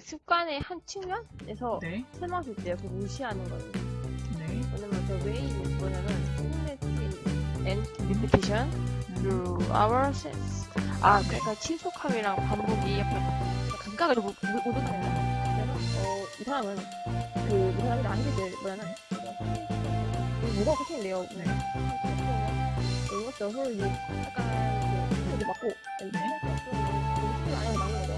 시간의 한 측면에서 네. 설명할 때요. 그 무시하는 거예요. 네. 왜냐면 the way 뭐냐면 significant and repetition 음. through our sense. 아, 그러니까 친속함이랑 반복이 약간 감각을 못, 못, 못 얻어내요. 그래서 어, 이 사람은 그, 이 사람이 나한테 뭐냐면 뭐가 코팅인데요. 네. 이것도 이제 약간 그 소리 맞고 네. 해도 막는 거죠.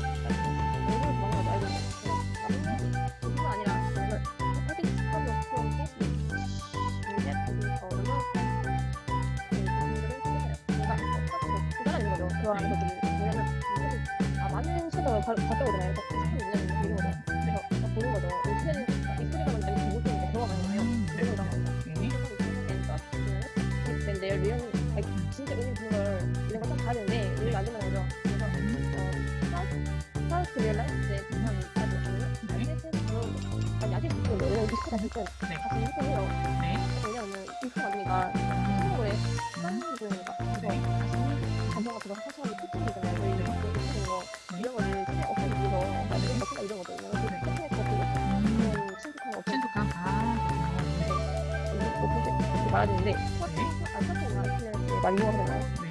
거죠. 그런 것들이 왜냐면 아 많은 섀도우 봤다 오잖아요. 그래서 이런 거죠. 그래서 딱 보는 거죠. 이 소리가 이 소리가 먼저 잘못되는데 들어가는 거예요. 음, 그래서 네. 네. 근데 리얼 아니, 진짜 의미 있는 걸 이런 거딱 봐야 되는데 이해가 안 되는 거죠. 그래서 어 리얼라이즈 때 부산이 아주 좋고요. 아니 아직 부산 원래 비슷하다 했던 네. 다시 해요. 네. 왜냐면 한국에 음. 보니까 그래서 네. 감성가 들어가 사실 특징이잖아요. 저희 이렇게 거 이런 거를 그냥 없애주고 이런 거 이런 것도 이런 거 네. 특징 같은 음. 그런 친숙한 거 없애 친숙한. 아, 이렇게 말하는데 아 사실은 그냥 많이 이용하잖아요. 네.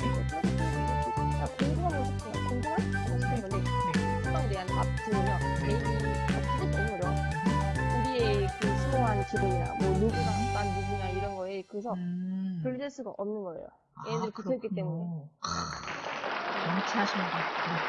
아, 궁금한 거 싶어요. 궁금한 거 싶은 건데 수방에 대한 그 수호한 기분이나 뭐 누구나 난 누구냐 이런 거에 그래서 음. 분리될 수가 없는 거예요. 아, 얘네들이 붙어있기. 때문에. 아, 명치하시는 것 같아요.